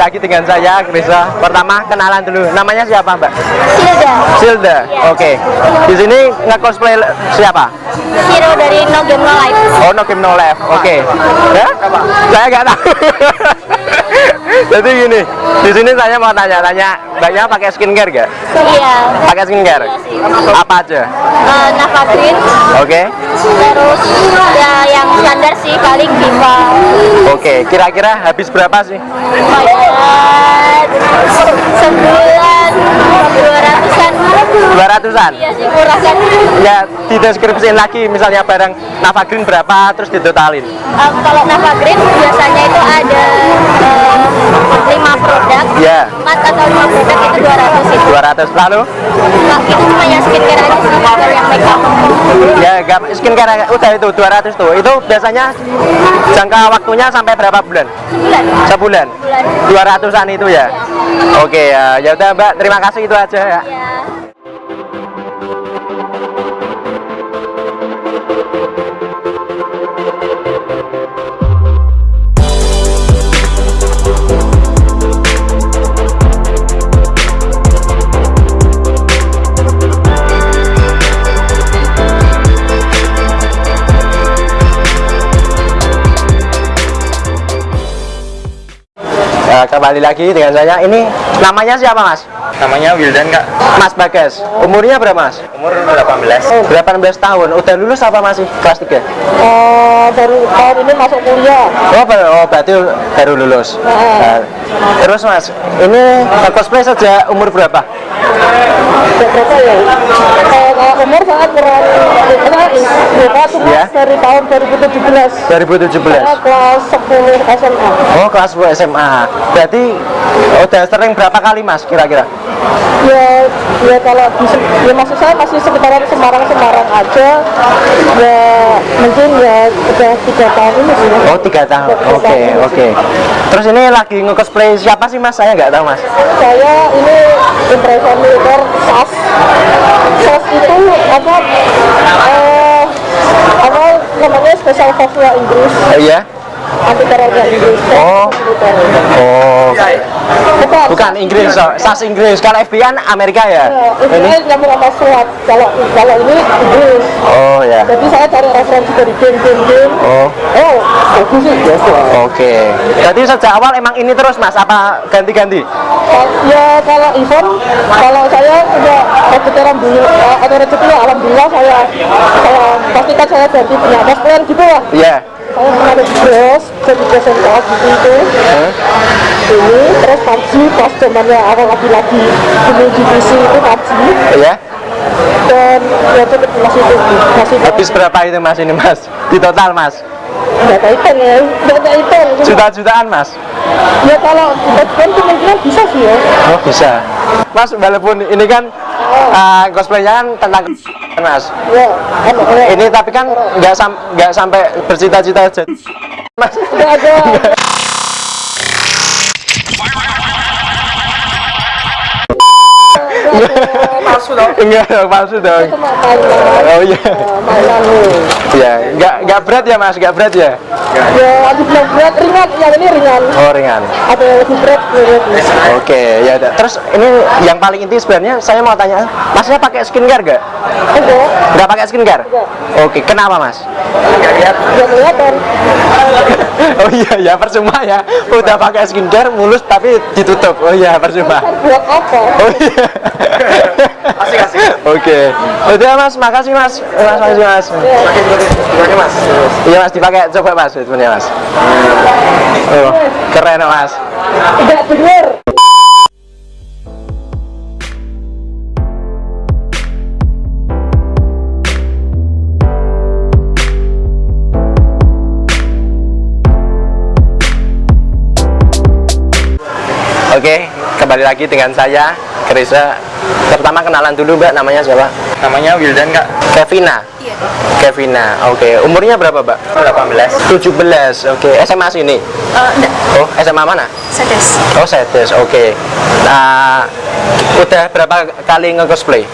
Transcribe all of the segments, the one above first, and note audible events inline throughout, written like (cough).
lagi dengan saya Krisa. Pertama kenalan dulu. Namanya siapa, Mbak? Silda. Silda. Oke. Di sini nge-cosplay siapa? Hero dari No Game No Life. Oh, no game no left. Oke. Ya? Saya nggak tahu. (laughs) Jadi gini, di sini saya mau tanya-tanya, mbaknya pakai skincare nggak? Iya. Pakai skincare? Iya sih. Apa aja? Eh, Nava Green. Oke. Terus ya standar sih paling Viva. Oke. Kira-kira habis berapa sih? Kayak sebulan dua ratusan. 200-an. Iya sih kan. Ya, dideskripsiin lagi misalnya barang Nava Green berapa terus ditotalin. Eh, kalau Nava Green biasanya itu ada eh, lima produk. Ya. Empat atau lima produk itu 200 itu. 200 lalu Nah, itu cuma yang skincare aja sih kalau yang makeup. ya gak skincare udah itu 200 tuh itu biasanya jangka waktunya sampai berapa bulan Sebulan. sebulan Bulan. 200an itu ya oke ya ya udah mbak terima kasih itu aja ya Ya. Kembali lagi dengan saya. Ini namanya siapa mas? Namanya Wildan kak. Mas Bagas. Umurnya berapa mas? Umur 18 18 tahun. Udah lulus apa masih kelas 3 Eh, baru tahun ini masuk kuliah. oh, ber- oh berarti baru lulus. Nah, terus mas ini cosplay sejak umur berapa Berapa ya? Kalau umur kurang. Kita cuma Ya. dari tahun 2017. 2017 Saya kelas 10 SMA. Oh kelas 10 SMA Berarti udah sering berapa kali mas kira-kira? Ya, ya kalau ya maksud saya masih sekitaran Semarang-Semarang aja. Ya mungkin ya udah tiga tahun ini sih. Oh tiga tahun Oke oke Terus ini lagi nge-cosplay siapa sih mas? Saya nggak tahu mas Saya ini impresan militer SAS. SAS itu apa? Eh, apa namanya spesial force Inggris. Oh iya? Oh. Oh Bukan. Bukan Inggris, so. SAS Inggris Kalau FBI kan Amerika ya? Ya, ini nyambung sama SWAT. Kalau kalau ini Inggris. Oh ya Jadi saya cari referensi dari game-game-game. Oh Oh, bagus sih ya. Oke Jadi sejak awal emang ini terus mas? Apa ganti-ganti? Ya kalau event, kalau saya udah rezeki alhamdulillah, eh, ada rezeki ya alhamdulillah saya saya pastikan saya ganti punya cosplayer gitu ya. Iya Saya pernah ada di dress, dress and top gitu itu. Ini terus PUBG pas zamannya awal lagi-lagi ini GPC itu PUBG Iya dan ya itu masih itu masih Habis berapa itu mas ini mas? Di total mas? ada item ya, ada item. Juta-jutaan mas? Ya kalau item kemungkinan bisa sih ya. Oh bisa Mas walaupun ini kan uh, cosplaynya kan tentang mas Ya, ano, ya. ini tapi kan nggak sam nggak sampai bercita-cita jadi mas Nggak ada. (laughs) palsu dong. Enggak palsu dong. Cuma mainan, oh iya. Ya nggak nggak berat ya mas? Nggak berat ya? Ya, ada bilang berat, ringan, yang ini ringan. oh ringan. Ada yang lebih berat, oke ya udah. Terus ini yang paling inti sebenarnya saya mau tanya masnya pakai skincare nggak Enggak, nggak pakai skincare? Oke kenapa mas? Nggak lihat. Ya kelihatan. (laughs) oh iya ya percuma ya. Udah pakai skincare mulus tapi ditutup. Oh iya percuma. Buat apa? Oh iya. Asik asik. Oke. Udah Mas, makasih Mas. Mas makasih Mas. Dipakai Mas. Iya Mas, dipakai coba Mas sebenarnya Mas. Oh, keren Mas. Tidak benar. Oke, kembali lagi dengan saya Krisa. Pertama kenalan dulu Mbak, namanya siapa? Namanya Wildan kak Kevina. Iya. Kevina. Oke, umurnya berapa, Mbak? 18 17. Oke, SMA sini. Eh, enggak. Oh, SMA mana? Sedes. Oh, Sedes. Oke. Nah, udah berapa kali nge-cosplay?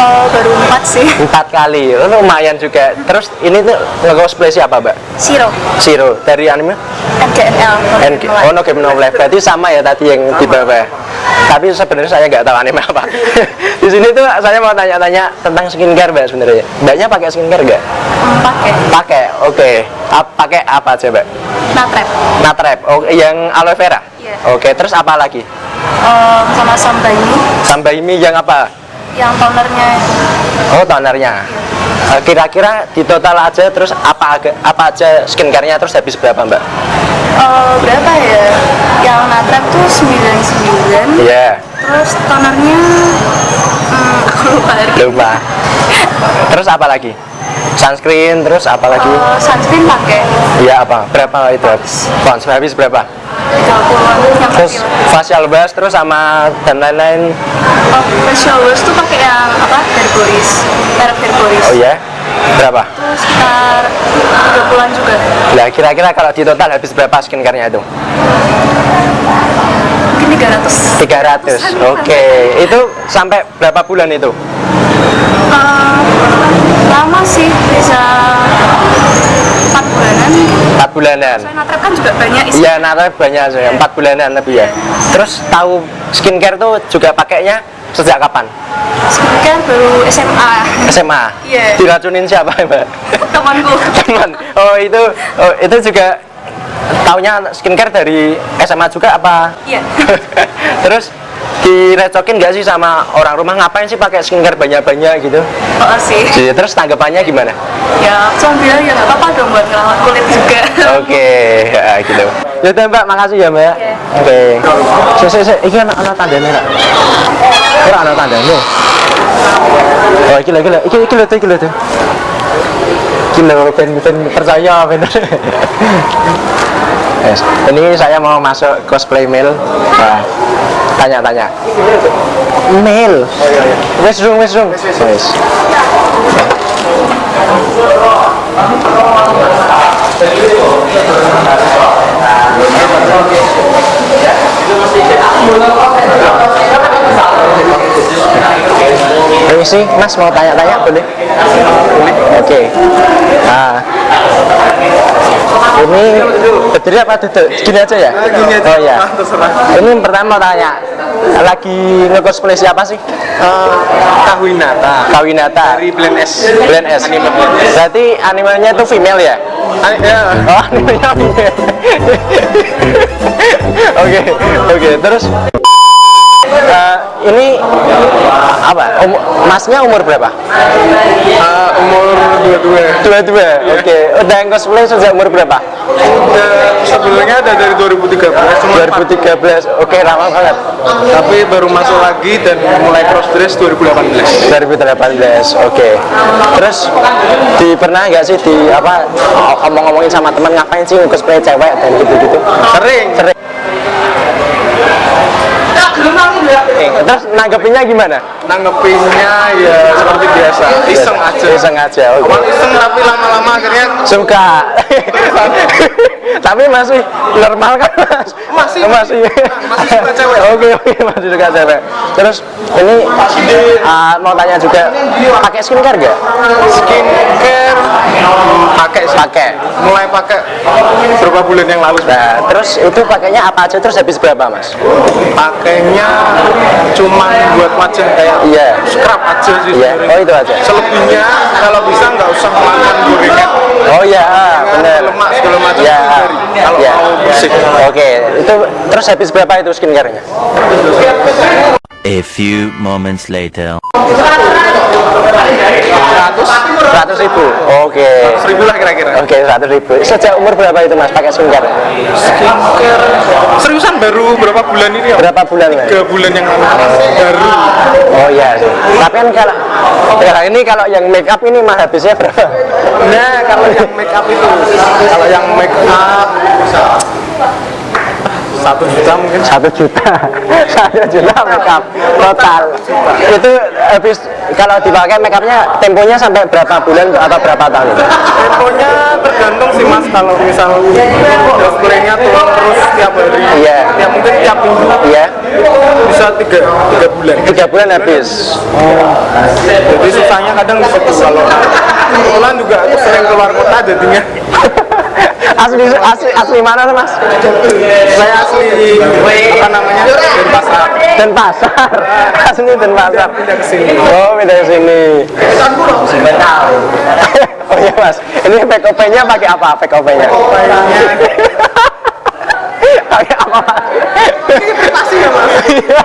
Oh, baru empat sih. Empat kali. Oh, lumayan juga. Terus ini tuh nge-cosplay siapa, Mbak? Siro. Zero dari anime? NGNL. NG, oh no game no life berarti sama ya tadi yang di bawah ya. Tapi sebenarnya saya nggak tahu anime apa. (laughs) Di sini tuh saya mau tanya-tanya tentang skincare mbak sebenarnya. Mbaknya pakai skincare nggak? Pakai. Pakai oke. Ap- pakai apa aja mbak? Natrep. natrep. Oh yang aloe vera? Iya. oke terus apa lagi? Eh, sama sampai ini sambaimi yang apa? Yang tonernya. Itu oh tonernya. Eh, kira-kira di total aja terus apa apa aja skincare-nya terus habis berapa mbak Eh, berapa ya? Yang natrep tuh 99 iya Terus tonernya hmm, (laughs) aku lupa lupa terus apa lagi sunscreen terus apa lagi Eh, sunscreen pakai Iya apa? Berapa itu? Pons habis berapa? 30-an yang Terus kecil. facial wash terus sama dan lain-lain. Oh, facial wash tuh pakai yang apa? Herboris. Merek Herboris. Oh iya? Berapa? Terus sekitar 30-an juga. Nah kira-kira kalau di total habis berapa skincare-nya itu? Mungkin 300. 300. Oke. Itu sampai berapa bulan itu? Eh, lama sih bisa 4 bulanan mungkin. 4 bulanan. Soalnya natrep kan juga banyak isi. Iya, natal banyak saya. 4 bulanan lebih ya. Terus tahu skincare tuh juga pakainya sejak kapan? Skincare baru SMA. SMA. Iya. Diracunin siapa, Mbak? Temanku. (laughs) teman oh itu oh, itu juga taunya skincare dari SMA juga apa Iya. (laughs) terus direcokin nggak sih sama orang rumah ngapain sih pakai skincare banyak-banyak gitu Oh sih. Jadi, terus tanggapannya gimana Ya, cuma bilang ya nggak apa-apa dong buat ngerawat kulit juga. (laughs) oke ya, gitu ya mbak makasih ya mbak Iya. oke si si si ini anak anak tandanya rak ora anak tandanya oh iki lho iki lho iki iki lho iki lho iki lho ben ben. (laughs) Ini saya mau masuk cosplay mail. Nah, tanya-tanya. Mail. Wes rung, wes. Wes. Permisi, Mas mau tanya-tanya boleh? Oke. Nah, ini berdiri apa duduk? Gini aja ya? Gini aja. Oh ya. Ah. Ini pertama mau tanya, lagi nge-cosplay siapa sih? Kawinata Kawinata. dari Blend S Blend S. Anime. Berarti animenya itu female ya? Ani- ya, Oh, animenya female. (laughs) Oke, oke. Terus eh, ini apa? Um- masnya umur berapa? eh, umur 22 Dua-dua. Oke. Udah yang cosplay sejak umur berapa? Udah, sebelumnya ada dari 2013 cuma 2013. Oke, lama banget. tapi baru masuk lagi dan mulai cross dress 2018 2018. Oke. Terus di pernah nggak sih di apa omong-omongin sama teman ngapain sih cosplay cewek dan gitu-gitu? sering Sering. Eh, Terus nanggepinnya gimana? nanggepinnya ya seperti biasa iseng aja Iseng aja. Oke. Awal iseng tapi lama-lama akhirnya Suka. Tapi masih normal kan mas? Masih. masih. Masih suka cewek. Oke oke masih suka cewek. Terus ini ah, mau tanya juga pakai skincare gak? skincare pakai sih Pakai. mulai pakai beberapa bulan yang lalu Nah, terus itu pakainya apa aja terus habis berapa mas? pakainya cuman buat wajah kayak Iya. scrub aja sih Iya. sebenarnya. Oh itu aja. selebihnya kalau bisa nggak usah makan gorengan Oh iya, ah, bener. lemak segala macam Iya. hindari. kalau Iya. mau bersih Oke, itu terus habis berapa itu skincare-nya? A few moments later. 100 ribu. Oke. seribu lah kira-kira Oke, 100 ribu. Sejak umur berapa itu mas pakai skincare? skincare seriusan baru berapa bulan ini ya Berapa bulan tiga bulan yang lalu baru Oh iya sih. Tapi kan kalau sekarang ini kalau yang make up ini mah habisnya berapa? nah kalau yang make up itu kalau yang make up satu juta mungkin. Satu juta, (laughs) satu juta make up total. Itu habis kalau dipakai make upnya temponya sampai berapa bulan atau berapa tahun? Temponya tergantung sih mas. Kalau misal cosplaynya turun terus tiap hari. Iya. ya mungkin tiap minggu. Iya, bisa tiga tiga bulan. Tiga bulan habis. jadi susahnya kadang di situ kalau kebetulan juga aku sering keluar kota jadinya (laughs) asli asli asli mana mas? Saya asli apa namanya? Denpasar. Denpasar. (laughs) Asli Denpasar. Pindah ke sini. oh pindah ke sini. (laughs) Oh iya mas. Ini PKP nya pakai apa? PKP nya (laughs) pakai apa mas Pasti ya mas. Iya.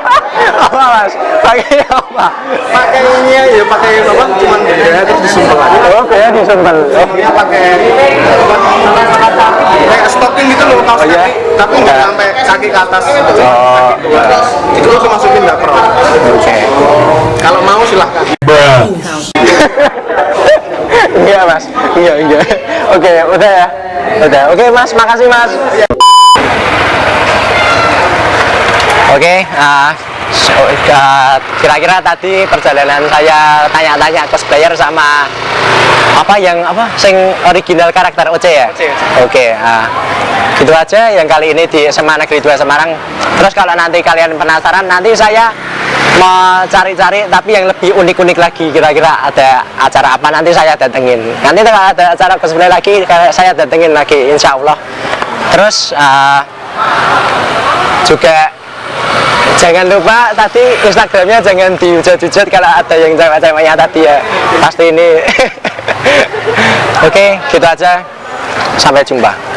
apa mas pakai apa Pakainya ya pakai apa? Cuman beda terus disumpel aja. oh kayak disumpel oh Ini pakai kayak stocking gitu loh kaos Oh, iya? kaki, tapi nggak sampai kaki ke atas. Oh, Itu aku masukin nggak pro. oke Kalau mau silahkan. Enggak mas, enggak enggak. Oke, udah ya, udah. Oke mas, makasih mas. Oke, so, uh, kira-kira tadi perjalanan saya tanya-tanya cosplayer sama apa yang apa sing original karakter OC ya? Oke, ah, gitu aja. Yang kali ini di SMA Negeri 2 Semarang. Terus kalau nanti kalian penasaran, nanti saya mau cari-cari tapi yang lebih unik-unik lagi kira-kira ada acara apa? Nanti saya datengin. Nanti kalau ada acara cosplay lagi saya datengin lagi insya Allah. Terus ah, juga jangan lupa tadi Instagramnya jangan dihujat-hujat kalau ada yang cewek-ceweknya tadi ya. Pasti ini. (laughs) Oke gitu aja. Sampai jumpa